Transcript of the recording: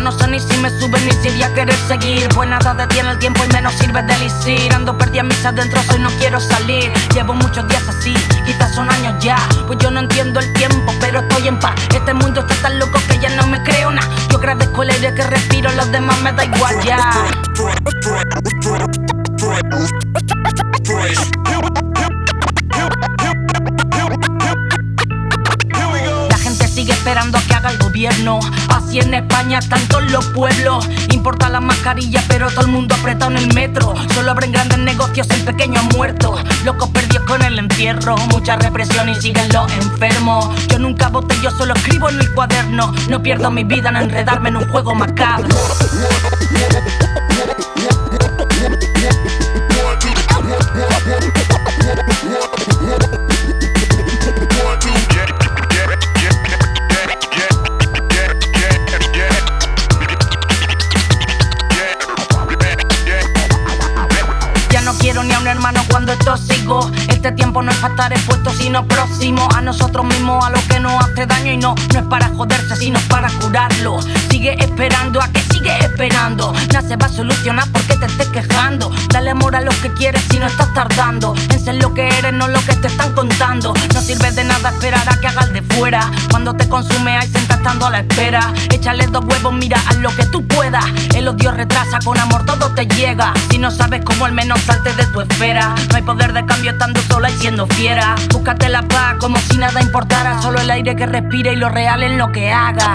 no sé ni si me sube ni si voy a querer seguir. Pues nada detiene el tiempo y menos sirve de elixir Ando perdida mis adentro, soy no quiero salir. Llevo muchos días así, quizás son años ya. Pues yo no entiendo el tiempo, pero estoy en paz. Este mundo está tan loco que ya no me creo nada. Yo agradezco el aire que respiro, los demás me da igual ya. La gente sigue esperando a haga el gobierno. Así en España están todos los pueblos. Importa la mascarilla, pero todo el mundo apretado en el metro. Solo abren grandes negocios, el pequeño muerto. Locos perdidos con el entierro. Mucha represión y siguen los enfermos. Yo nunca voté, yo solo escribo en mi cuaderno. No pierdo mi vida en enredarme en un juego macabro. Hermano cuando esto sigo. Este tiempo no es para estar expuesto, sino próximo a nosotros mismos, a lo que nos hace daño. Y no, no es para joderse, sino para curarlo. Sigue esperando a que sigue esperando. Nada se va a solucionar porque te estés quejando. Dale amor a lo que quieres si no estás tardando. En ser lo que eres, no lo que te están contando. No sirve de nada esperar a que hagas de fuera. Cuando te consume, hay senta estando a la espera. Échale dos huevos, mira, haz lo que tú puedas. El odio retrasa, con amor todo te llega. Si no sabes cómo, al menos salte de tu esfera. No hay poder de cambio estando sola y siendo fiera. Búscate la paz como si nada importara. Solo el aire que respire y lo real en lo que haga.